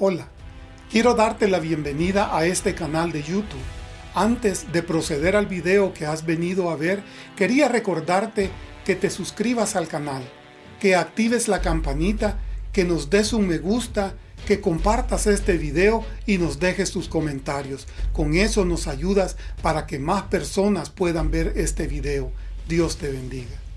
Hola, quiero darte la bienvenida a este canal de YouTube. Antes de proceder al video que has venido a ver, quería recordarte que te suscribas al canal, que actives la campanita, que nos des un me gusta, que compartas este video y nos dejes tus comentarios. Con eso nos ayudas para que más personas puedan ver este video. Dios te bendiga.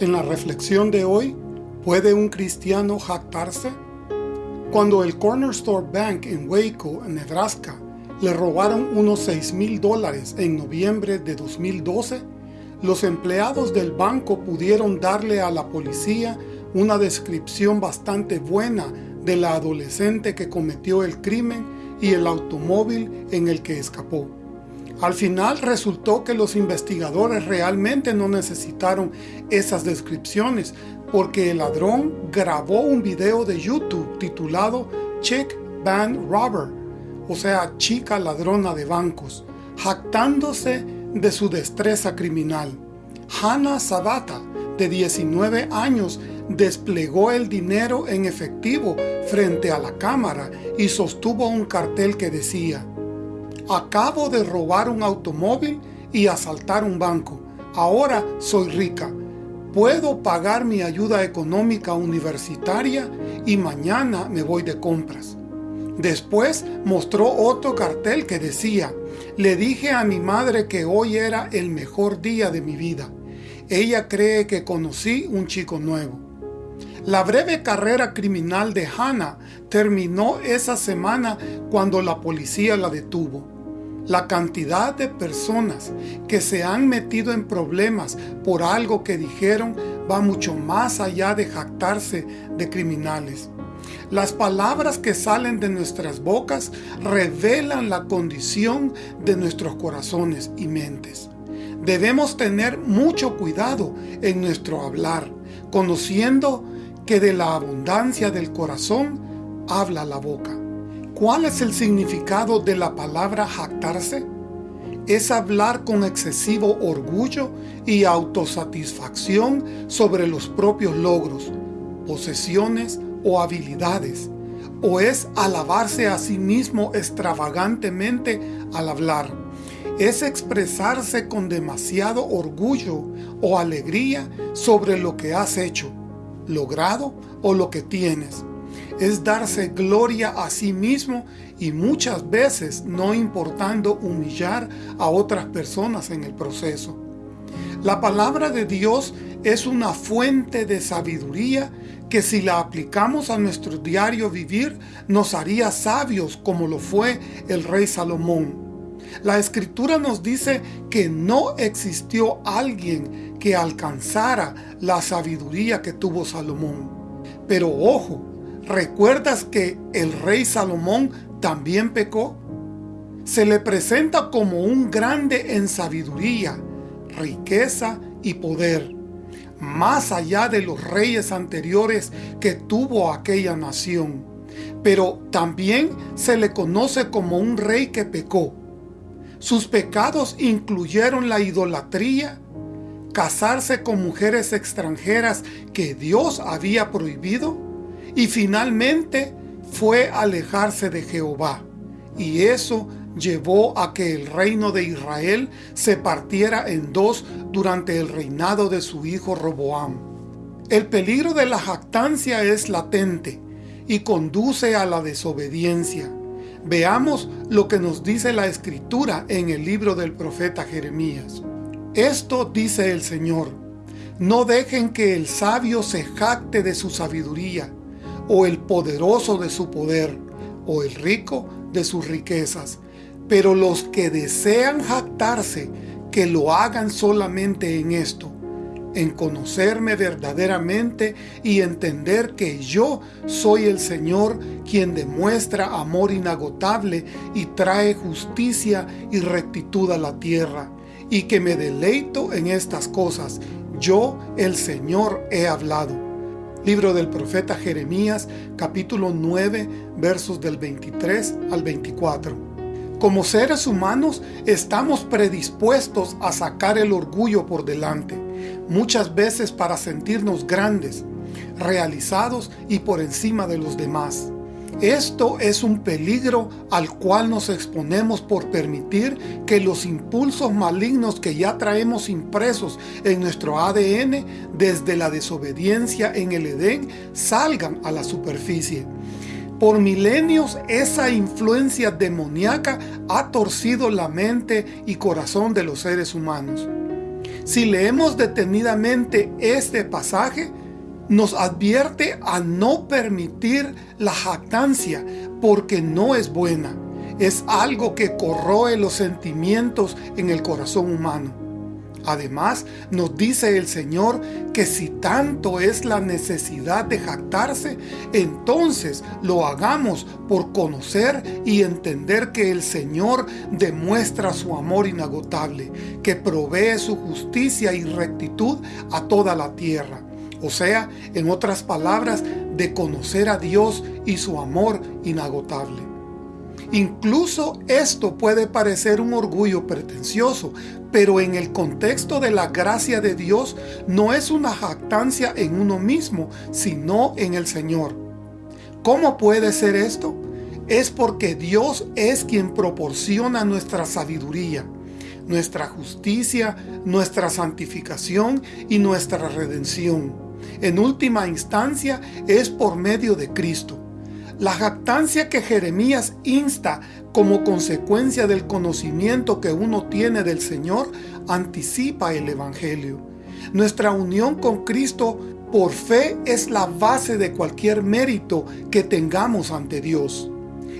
En la reflexión de hoy, ¿puede un cristiano jactarse? Cuando el Corner Store Bank en Waco, Nebraska, le robaron unos 6 mil dólares en noviembre de 2012, los empleados del banco pudieron darle a la policía una descripción bastante buena de la adolescente que cometió el crimen y el automóvil en el que escapó. Al final resultó que los investigadores realmente no necesitaron esas descripciones porque el ladrón grabó un video de YouTube titulado Chick Band Robber, o sea, chica ladrona de bancos, jactándose de su destreza criminal. Hannah Sabata, de 19 años, desplegó el dinero en efectivo frente a la cámara y sostuvo un cartel que decía Acabo de robar un automóvil y asaltar un banco. Ahora soy rica. Puedo pagar mi ayuda económica universitaria y mañana me voy de compras. Después mostró otro cartel que decía, le dije a mi madre que hoy era el mejor día de mi vida. Ella cree que conocí un chico nuevo. La breve carrera criminal de Hannah terminó esa semana cuando la policía la detuvo. La cantidad de personas que se han metido en problemas por algo que dijeron va mucho más allá de jactarse de criminales. Las palabras que salen de nuestras bocas revelan la condición de nuestros corazones y mentes. Debemos tener mucho cuidado en nuestro hablar, conociendo que de la abundancia del corazón habla la boca. ¿Cuál es el significado de la palabra jactarse? Es hablar con excesivo orgullo y autosatisfacción sobre los propios logros, posesiones o habilidades, o es alabarse a sí mismo extravagantemente al hablar. Es expresarse con demasiado orgullo o alegría sobre lo que has hecho, logrado o lo que tienes es darse gloria a sí mismo y muchas veces no importando humillar a otras personas en el proceso. La palabra de Dios es una fuente de sabiduría que si la aplicamos a nuestro diario vivir nos haría sabios como lo fue el rey Salomón. La escritura nos dice que no existió alguien que alcanzara la sabiduría que tuvo Salomón. Pero ojo, ¿Recuerdas que el rey Salomón también pecó? Se le presenta como un grande en sabiduría, riqueza y poder, más allá de los reyes anteriores que tuvo aquella nación. Pero también se le conoce como un rey que pecó. Sus pecados incluyeron la idolatría, casarse con mujeres extranjeras que Dios había prohibido, y finalmente fue alejarse de Jehová. Y eso llevó a que el reino de Israel se partiera en dos durante el reinado de su hijo Roboam. El peligro de la jactancia es latente y conduce a la desobediencia. Veamos lo que nos dice la Escritura en el libro del profeta Jeremías. Esto dice el Señor, no dejen que el sabio se jacte de su sabiduría, o el poderoso de su poder, o el rico de sus riquezas. Pero los que desean jactarse, que lo hagan solamente en esto, en conocerme verdaderamente y entender que yo soy el Señor quien demuestra amor inagotable y trae justicia y rectitud a la tierra, y que me deleito en estas cosas. Yo, el Señor, he hablado. Libro del profeta Jeremías, capítulo 9, versos del 23 al 24. Como seres humanos estamos predispuestos a sacar el orgullo por delante, muchas veces para sentirnos grandes, realizados y por encima de los demás. Esto es un peligro al cual nos exponemos por permitir que los impulsos malignos que ya traemos impresos en nuestro ADN desde la desobediencia en el Edén salgan a la superficie por milenios esa influencia demoníaca ha torcido la mente y corazón de los seres humanos. Si leemos detenidamente este pasaje, nos advierte a no permitir la jactancia porque no es buena. Es algo que corroe los sentimientos en el corazón humano. Además, nos dice el Señor que si tanto es la necesidad de jactarse, entonces lo hagamos por conocer y entender que el Señor demuestra su amor inagotable, que provee su justicia y rectitud a toda la tierra. O sea, en otras palabras, de conocer a Dios y su amor inagotable. Incluso esto puede parecer un orgullo pretencioso, pero en el contexto de la gracia de Dios no es una jactancia en uno mismo, sino en el Señor. ¿Cómo puede ser esto? Es porque Dios es quien proporciona nuestra sabiduría, nuestra justicia, nuestra santificación y nuestra redención. En última instancia es por medio de Cristo. La jactancia que Jeremías insta como consecuencia del conocimiento que uno tiene del Señor anticipa el Evangelio. Nuestra unión con Cristo por fe es la base de cualquier mérito que tengamos ante Dios.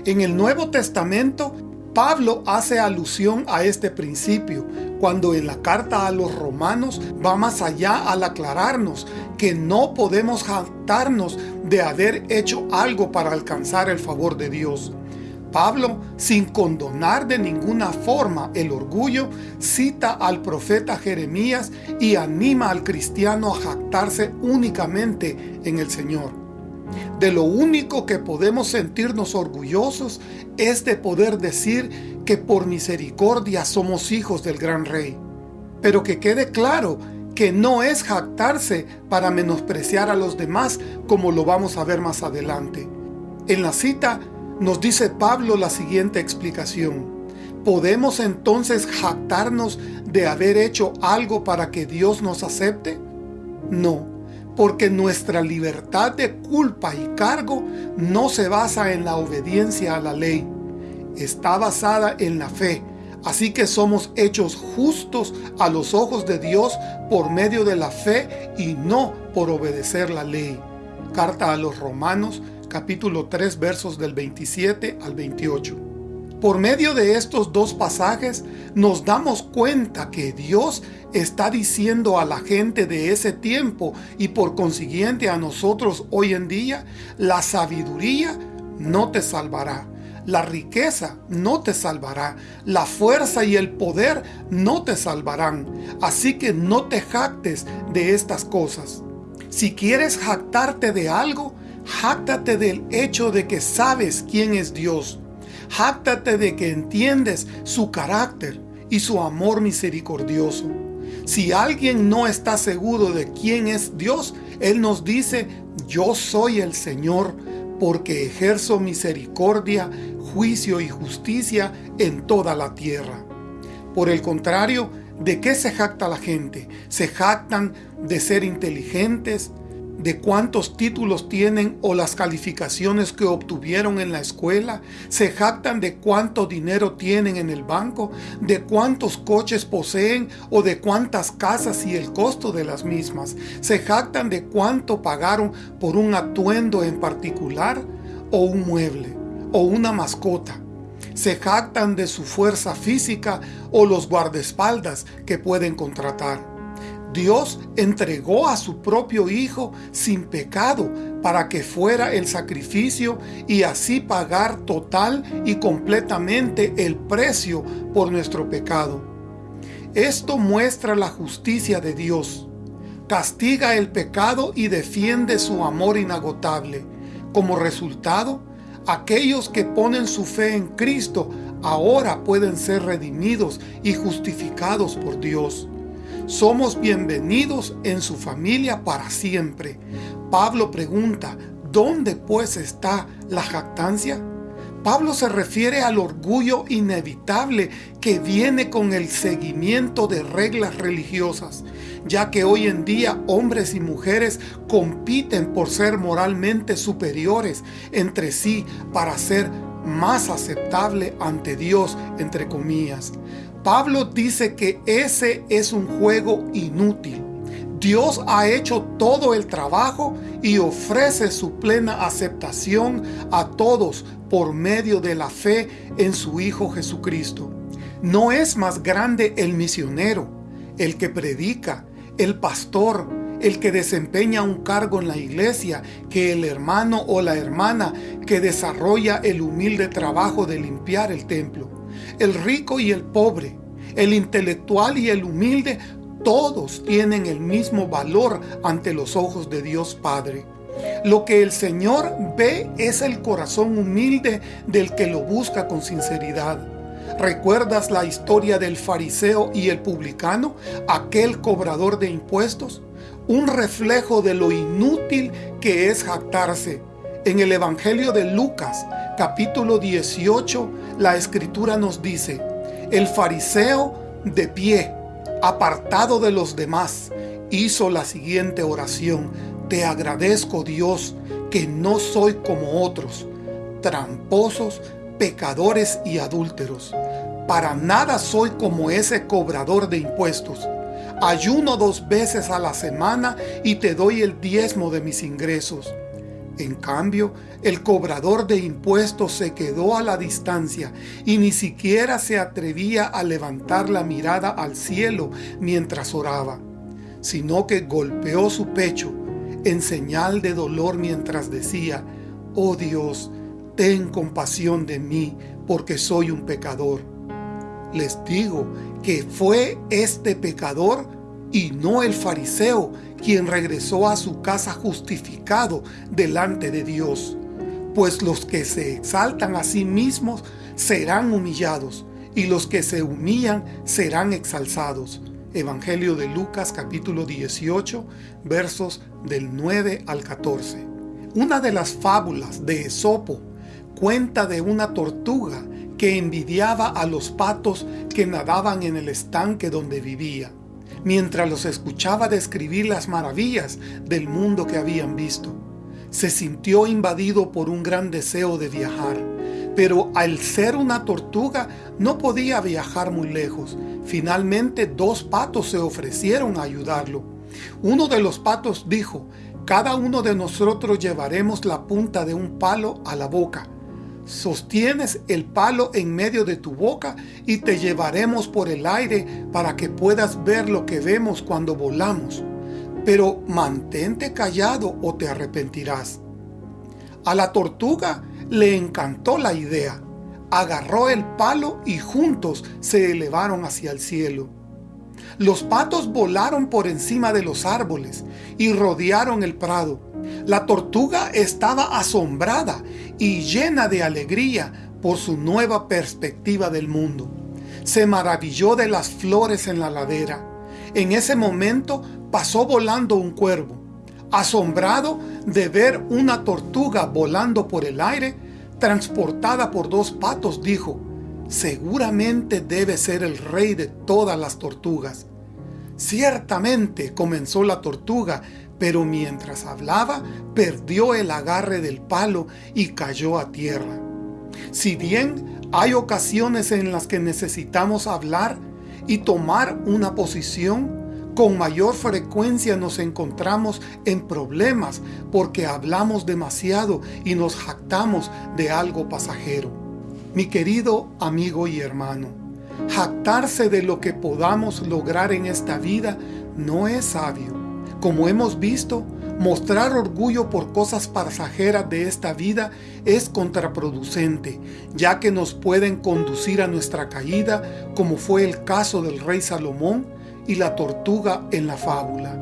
En el Nuevo Testamento, Pablo hace alusión a este principio cuando en la carta a los romanos va más allá al aclararnos que no podemos jactarnos de haber hecho algo para alcanzar el favor de Dios. Pablo, sin condonar de ninguna forma el orgullo, cita al profeta Jeremías y anima al cristiano a jactarse únicamente en el Señor. De lo único que podemos sentirnos orgullosos es de poder decir que por misericordia somos hijos del gran rey. Pero que quede claro que no es jactarse para menospreciar a los demás como lo vamos a ver más adelante. En la cita nos dice Pablo la siguiente explicación. ¿Podemos entonces jactarnos de haber hecho algo para que Dios nos acepte? No, porque nuestra libertad de culpa y cargo no se basa en la obediencia a la ley. Está basada en la fe, Así que somos hechos justos a los ojos de Dios por medio de la fe y no por obedecer la ley. Carta a los Romanos, capítulo 3, versos del 27 al 28. Por medio de estos dos pasajes nos damos cuenta que Dios está diciendo a la gente de ese tiempo y por consiguiente a nosotros hoy en día, la sabiduría no te salvará la riqueza no te salvará, la fuerza y el poder no te salvarán, así que no te jactes de estas cosas. Si quieres jactarte de algo, jáctate del hecho de que sabes quién es Dios. Jáctate de que entiendes su carácter y su amor misericordioso. Si alguien no está seguro de quién es Dios, Él nos dice, yo soy el Señor, porque ejerzo misericordia, juicio y justicia en toda la tierra. Por el contrario, ¿de qué se jacta la gente? Se jactan de ser inteligentes, de cuántos títulos tienen o las calificaciones que obtuvieron en la escuela, se jactan de cuánto dinero tienen en el banco, de cuántos coches poseen o de cuántas casas y el costo de las mismas, se jactan de cuánto pagaron por un atuendo en particular o un mueble o una mascota. Se jactan de su fuerza física o los guardaespaldas que pueden contratar. Dios entregó a su propio Hijo sin pecado para que fuera el sacrificio y así pagar total y completamente el precio por nuestro pecado. Esto muestra la justicia de Dios. Castiga el pecado y defiende su amor inagotable. Como resultado, aquellos que ponen su fe en Cristo ahora pueden ser redimidos y justificados por Dios. Somos bienvenidos en su familia para siempre. Pablo pregunta, ¿dónde pues está la jactancia? Pablo se refiere al orgullo inevitable que viene con el seguimiento de reglas religiosas, ya que hoy en día hombres y mujeres compiten por ser moralmente superiores entre sí para ser más aceptable ante Dios, entre comillas. Pablo dice que ese es un juego inútil. Dios ha hecho todo el trabajo y ofrece su plena aceptación a todos por medio de la fe en su Hijo Jesucristo. No es más grande el misionero, el que predica, el pastor, el que desempeña un cargo en la iglesia, que el hermano o la hermana que desarrolla el humilde trabajo de limpiar el templo. El rico y el pobre, el intelectual y el humilde, todos tienen el mismo valor ante los ojos de Dios Padre. Lo que el Señor ve es el corazón humilde del que lo busca con sinceridad. ¿Recuerdas la historia del fariseo y el publicano, aquel cobrador de impuestos? Un reflejo de lo inútil que es jactarse. En el Evangelio de Lucas, capítulo 18, la Escritura nos dice, el fariseo de pie, apartado de los demás, hizo la siguiente oración. Te agradezco Dios que no soy como otros, tramposos, pecadores y adúlteros. Para nada soy como ese cobrador de impuestos. Ayuno dos veces a la semana y te doy el diezmo de mis ingresos. En cambio, el cobrador de impuestos se quedó a la distancia y ni siquiera se atrevía a levantar la mirada al cielo mientras oraba, sino que golpeó su pecho en señal de dolor mientras decía, «Oh Dios, ten compasión de mí, porque soy un pecador». Les digo que fue este pecador y no el fariseo quien regresó a su casa justificado delante de Dios. Pues los que se exaltan a sí mismos serán humillados, y los que se humillan serán exalzados. Evangelio de Lucas capítulo 18, versos del 9 al 14. Una de las fábulas de Esopo cuenta de una tortuga que envidiaba a los patos que nadaban en el estanque donde vivía mientras los escuchaba describir las maravillas del mundo que habían visto. Se sintió invadido por un gran deseo de viajar, pero al ser una tortuga no podía viajar muy lejos. Finalmente dos patos se ofrecieron a ayudarlo. Uno de los patos dijo, cada uno de nosotros llevaremos la punta de un palo a la boca Sostienes el palo en medio de tu boca y te llevaremos por el aire para que puedas ver lo que vemos cuando volamos. Pero mantente callado o te arrepentirás. A la tortuga le encantó la idea. Agarró el palo y juntos se elevaron hacia el cielo. Los patos volaron por encima de los árboles y rodearon el prado. La tortuga estaba asombrada y llena de alegría por su nueva perspectiva del mundo. Se maravilló de las flores en la ladera. En ese momento pasó volando un cuervo. Asombrado de ver una tortuga volando por el aire, transportada por dos patos, dijo, seguramente debe ser el rey de todas las tortugas. Ciertamente, comenzó la tortuga, pero mientras hablaba, perdió el agarre del palo y cayó a tierra. Si bien hay ocasiones en las que necesitamos hablar y tomar una posición, con mayor frecuencia nos encontramos en problemas porque hablamos demasiado y nos jactamos de algo pasajero. Mi querido amigo y hermano, jactarse de lo que podamos lograr en esta vida no es sabio. Como hemos visto, mostrar orgullo por cosas pasajeras de esta vida es contraproducente, ya que nos pueden conducir a nuestra caída, como fue el caso del rey Salomón y la tortuga en la fábula.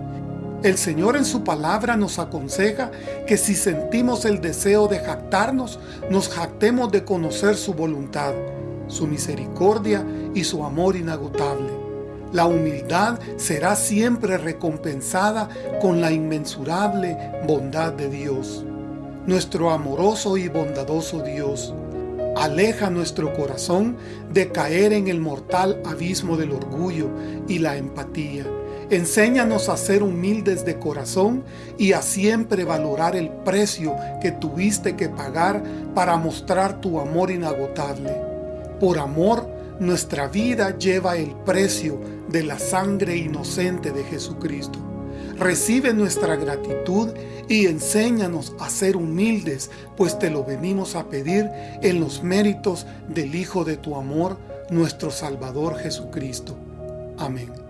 El Señor en su palabra nos aconseja que si sentimos el deseo de jactarnos, nos jactemos de conocer su voluntad, su misericordia y su amor inagotable. La humildad será siempre recompensada con la inmensurable bondad de Dios. Nuestro amoroso y bondadoso Dios aleja nuestro corazón de caer en el mortal abismo del orgullo y la empatía Enséñanos a ser humildes de corazón y a siempre valorar el precio que tuviste que pagar para mostrar tu amor inagotable. Por amor, nuestra vida lleva el precio de la sangre inocente de Jesucristo. Recibe nuestra gratitud y enséñanos a ser humildes, pues te lo venimos a pedir en los méritos del Hijo de tu amor, nuestro Salvador Jesucristo. Amén.